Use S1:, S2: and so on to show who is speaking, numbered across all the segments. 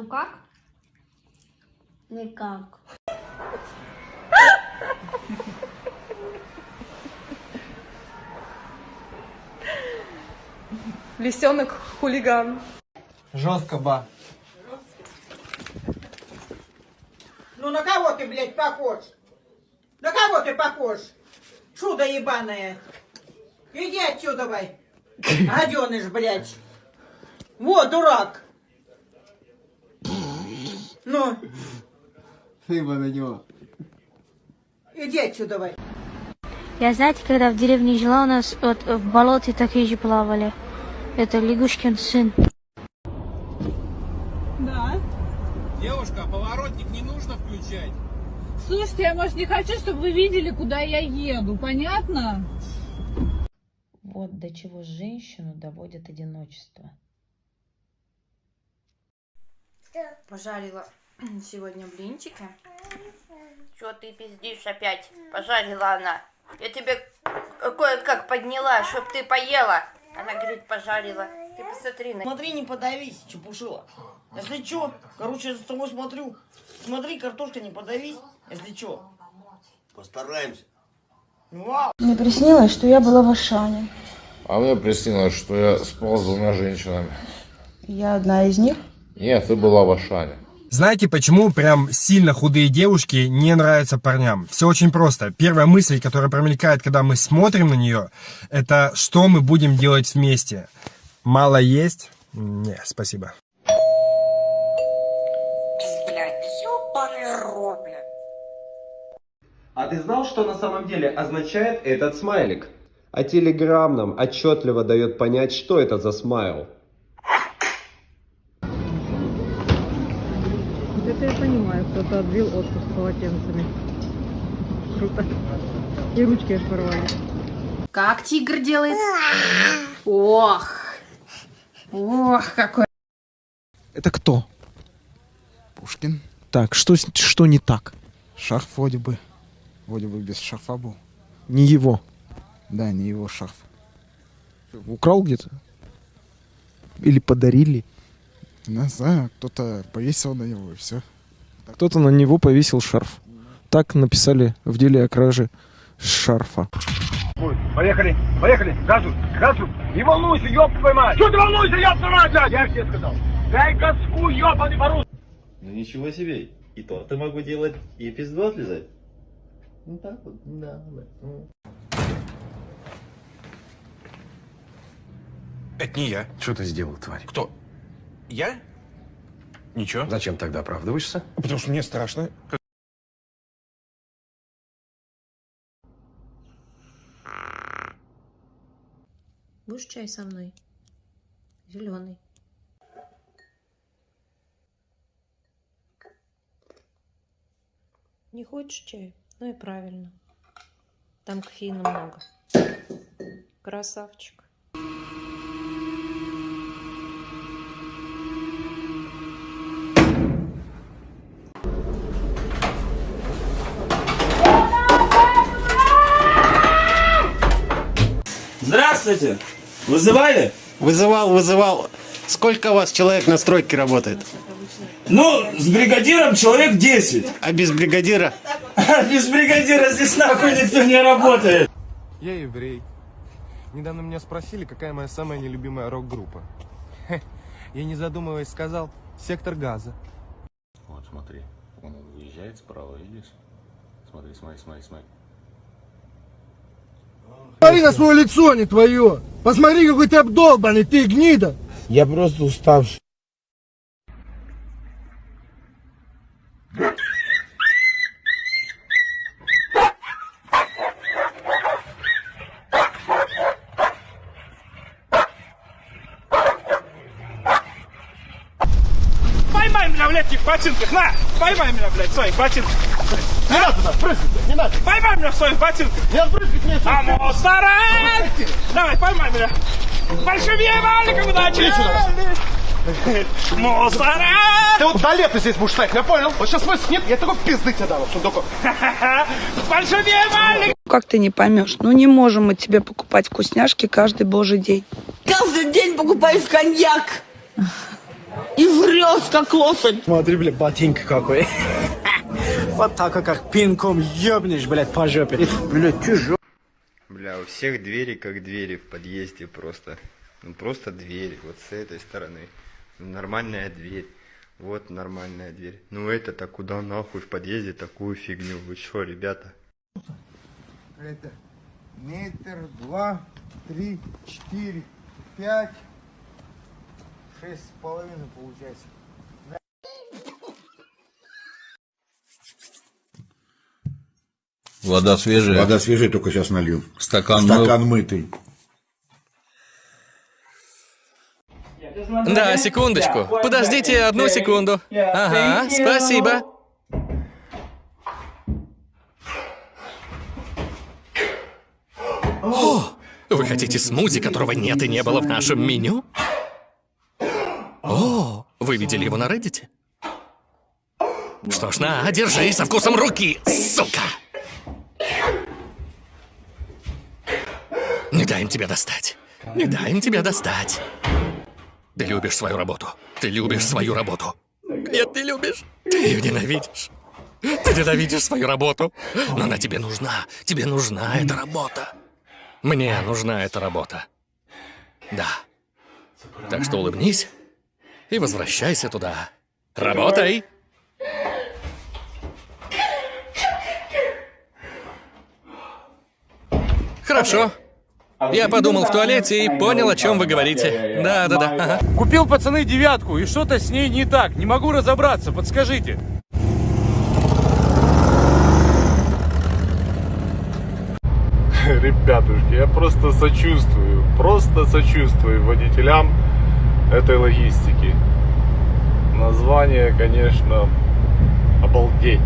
S1: Ну как?
S2: Никак.
S3: Лисенок хулиган.
S4: Жестко, ба.
S5: Ну на кого ты, блядь, похож? На кого ты похож? Чудо ебаное. Иди отсюда, давай. Гаденыш, блядь. Вот, дурак. Ну,
S4: Ты бы на него.
S5: иди отсюда, давай.
S2: Я, знаете, когда в деревне жила, у нас вот в болоте такие же плавали. Это Лягушкин сын.
S6: Девушка, поворотник не нужно включать.
S3: Слушайте, я, может, не хочу, чтобы вы видели, куда я еду. Понятно?
S7: Вот до чего женщину доводит одиночество.
S1: Пожарила сегодня блинчики. Что ты пиздишь опять? Пожарила она. Я тебе кое-как подняла, чтоб ты поела. Она говорит, пожарила. Ты посмотри на...
S8: Смотри, не подавись, чепушила. Если чё, короче, я за тобой смотрю. Смотри, картошка, не подавись. Если чё.
S9: Постараемся.
S8: Вау.
S10: Мне приснилось, что я была в Ашане.
S11: А мне приснилось, что я спал с двумя женщинами.
S10: Я одна из них.
S11: Нет, ты была в Ашане.
S4: Знаете, почему прям сильно худые девушки не нравятся парням? Все очень просто. Первая мысль, которая промелькает, когда мы смотрим на нее, это что мы будем делать вместе. Мало есть? Не, спасибо.
S12: А ты знал, что на самом деле означает этот смайлик? А Телеграм нам отчетливо дает понять, что это за смайл.
S3: Кто-то отбил отпуск полотенцами. Круто. И ручки аж порвали.
S1: Как тигр делает? Ох. Ох, какой.
S13: Это кто?
S14: Пушкин.
S13: Так, что, что не так?
S14: Шарф вроде бы. Вроде бы без шарфа был.
S13: Не его.
S14: Да, не его шарф.
S13: Украл где-то? Или подарили?
S14: Не знаю, кто-то повесил на него и все.
S13: Кто-то на него повесил шарф. Так написали в деле о краже шарфа.
S15: Поехали, поехали, газу, газу. Не волнуйся, ёб твою мать. Что ты волнуйся, ёб твою мать, блядь? Я тебе сказал. Дай газку, ёбаный по
S9: Ну ничего себе. И то ты могу делать и два отлезать. Ну так вот, да, да.
S16: Это не я.
S17: Что ты сделал, тварь?
S16: Кто? Я? Ничего.
S17: Зачем тогда оправдываешься?
S16: Потому что мне страшно.
S7: Будешь чай со мной? Зеленый. Не хочешь чай? Ну и правильно. Там кофеина много. Красавчик.
S18: Здравствуйте! Вызывали?
S12: Вызывал, вызывал. Сколько у вас человек на стройке работает?
S18: Ну, с бригадиром человек 10.
S12: А без бригадира?
S18: Без бригадира здесь нахуй никто не работает.
S19: Я еврей. Недавно меня спросили, какая моя самая нелюбимая рок-группа. Я не задумываясь сказал «Сектор газа».
S11: Вот смотри, он выезжает справа, видишь? Смотри, смотри, смотри, смотри.
S15: Посмотри на свое лицо, не твое. Посмотри, какой ты обдолбанный, ты гнида.
S18: Я просто уставший. Поймай меня в легких ботинках, на! Поймай меня, блядь, своих ботинках. Не надо туда, прыгать, не надо. Поймай меня в своих ботинках. Не прыгать мне. А мусора! Давай, поймай меня. Большим валиком удачи! Мусора!
S15: Ты вот до лета здесь будешь стоять, я понял? Вот сейчас снег, я такой пизды тебе дам, сундуку.
S18: Большим валиком!
S3: Как ты не поймешь? Ну не можем мы тебе покупать вкусняшки каждый божий день.
S5: Каждый день покупаешь коньяк.
S20: И врешь, как лошадь.
S19: Смотри, блядь, ботинка какой. Вот так, как пинком ебнешь, блядь, по жопе. Блядь, тяжело.
S21: Бля, у всех двери как двери в подъезде просто. Ну просто двери, вот с этой стороны. Нормальная дверь. Вот нормальная дверь. Ну это-то куда нахуй в подъезде такую фигню? Вы что, ребята?
S22: Это метр, два, три, четыре, пять, шесть с половиной получается.
S23: Вода свежая?
S24: Вода свежая, только сейчас налью.
S23: Стакан,
S24: Стакан
S23: мыл?
S24: мытый.
S25: Да, секундочку. Подождите одну секунду. Ага, спасибо. О, вы хотите смузи, которого нет и не было в нашем меню? Видели его на Reddit? Что ж, на, держи со вкусом руки, сука! Не дай им тебя достать. Не дай им тебя достать. Ты любишь свою работу. Ты любишь свою работу. Нет, ты любишь. Ты ее ненавидишь. Ты ненавидишь свою работу. Но она тебе нужна. Тебе нужна эта работа. Мне нужна эта работа. Да. Так что улыбнись и возвращайся туда. Работай! Хорошо. Я подумал в туалете и понял, о чем вы говорите. Да, да, да. ага.
S26: Купил, пацаны, девятку, и что-то с ней не так. Не могу разобраться, подскажите.
S27: Ребятушки, я просто сочувствую, просто сочувствую водителям этой логистики. Название, конечно, обалдеть.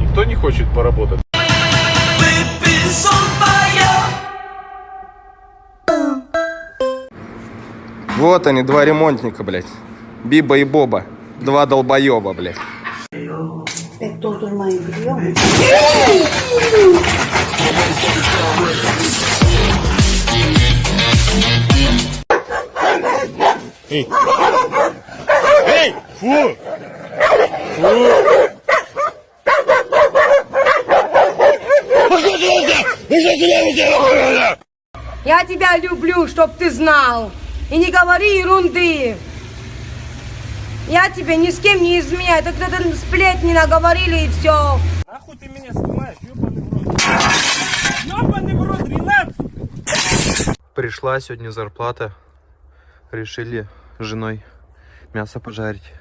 S27: Никто не хочет поработать.
S23: Вот они, два ремонтника, блядь. Биба и Боба. Два долбоеба, блядь.
S28: Тут мои приемы.
S29: Эй! Фу! Фу!
S30: Я тебя люблю, чтоб ты знал. И не говори ерунды. Я тебе ни с кем не изменяю. Так кто-то сплетни наговорили и все.
S29: Нахуй ты меня снимаешь, ёбаный в рот. Ёбаный в рот, 12!
S27: Пришла сегодня зарплата. Решили с женой мясо пожарить.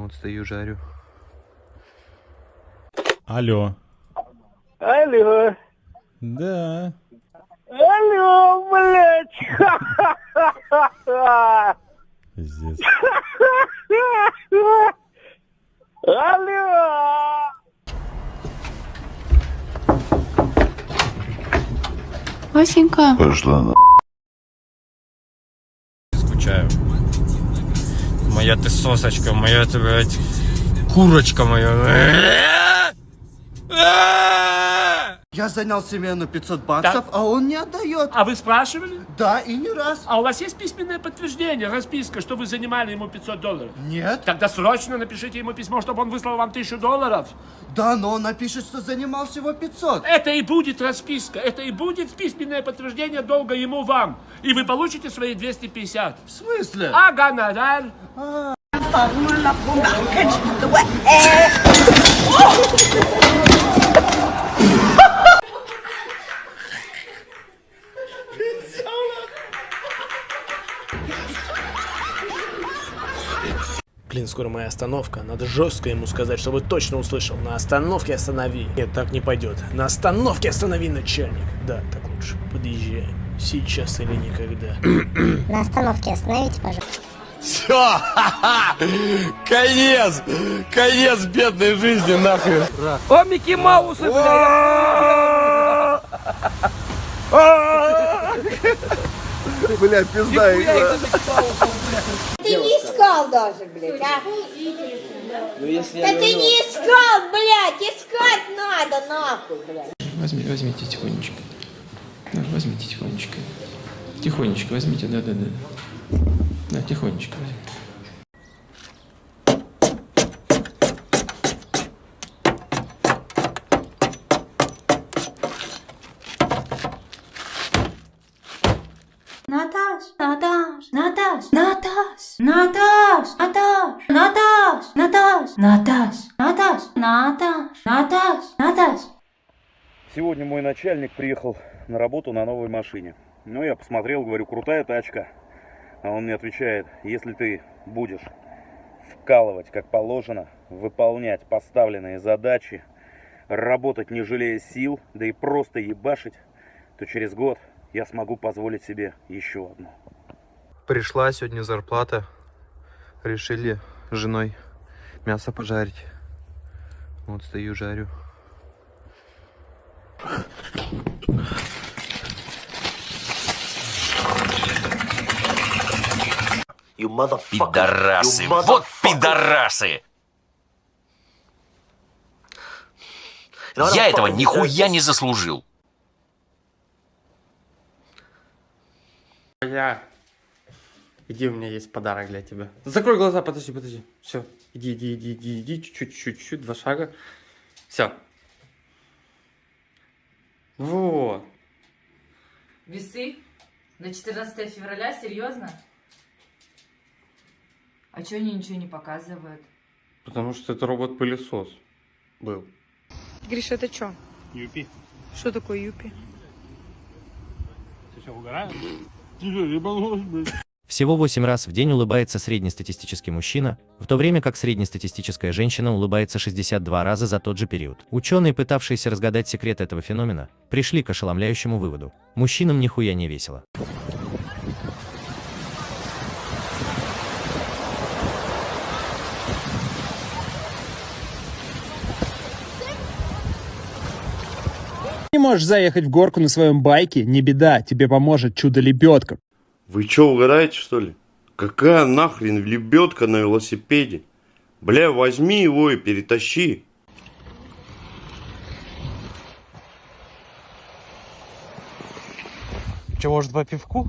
S27: Вот стою, жарю.
S6: Алло.
S29: Алло.
S6: Да.
S29: Алло, блядь.
S6: Пиздец.
S29: Алло.
S31: Васенька.
S24: Пошла на...
S4: сосочка, моя ты, блядь, курочка моя.
S19: Я занял себе на 500 баксов, а он не отдает.
S29: А вы спрашивали?
S19: Да, и не раз.
S29: А у вас есть письменное подтверждение, расписка, что вы занимали ему 500 долларов?
S19: Нет.
S29: Тогда срочно напишите ему письмо, чтобы он выслал вам 1000 долларов.
S19: Да, но он напишет, что занимал всего 500.
S29: Это и будет расписка, это и будет письменное подтверждение долга ему вам. И вы получите свои 250.
S19: В смысле?
S29: А гонорар?
S26: Блин, скоро моя остановка. Надо жестко ему сказать, чтобы точно услышал. На остановке останови. Нет, так не пойдет. На остановке останови, начальник. Да, так лучше. Подъезжаем. Сейчас или никогда.
S2: На остановке остановите, пожалуйста.
S27: Все! Конец! Конец бедной жизни, нахуй!
S29: О, Микки Маусы, бля!
S27: Бля, пизда игра.
S2: Ты не искал даже, блядь, а?
S27: Ну если
S2: Да ты не искал, блядь, искать надо, нахуй, блядь.
S32: Возьми, возьмите тихонечко. Да, возьмите тихонечко. Тихонечко возьмите, да-да-да.
S31: Да, тихонечко
S2: Наташ, Наташ, Наташ, Наташ, Наташ, Наташ, Наташ, Наташ, Наташ, Наташ, Наташ, Наташ.
S11: Сегодня мой начальник приехал на работу на новой машине. Ну, я посмотрел, говорю, крутая тачка. А он мне отвечает, если ты будешь вкалывать как положено, выполнять поставленные задачи, работать не жалея сил, да и просто ебашить, то через год я смогу позволить себе еще одну.
S33: Пришла сегодня зарплата. Решили с женой мясо пожарить. Вот стою, жарю.
S12: Пидорасы, вот пидорасы! Я этого нихуя не заслужил.
S31: Я. Иди, у меня есть подарок для тебя. Закрой глаза, подожди, подожди. Все, иди, иди, иди, иди, иди, чуть-чуть, чуть-чуть, два шага. Все. Вот.
S34: Весы? На 14 февраля? Серьезно? А чё они ничего не показывают?
S31: Потому что это робот-пылесос был.
S30: Гриша, это что?
S35: Юпи.
S30: Что такое юпи?
S35: Ты что, угораешь? Ты что, ебанулась, блядь?
S36: Всего 8 раз в день улыбается среднестатистический мужчина, в то время как среднестатистическая женщина улыбается 62 раза за тот же период. Ученые, пытавшиеся разгадать секрет этого феномена, пришли к ошеломляющему выводу. Мужчинам нихуя не весело.
S26: Не можешь заехать в горку на своем байке? Не беда, тебе поможет чудо-лебедка.
S37: Вы чё, угораете, что ли? Какая нахрен лебедка на велосипеде? Бля, возьми его и перетащи.
S33: Че, может, по пивку?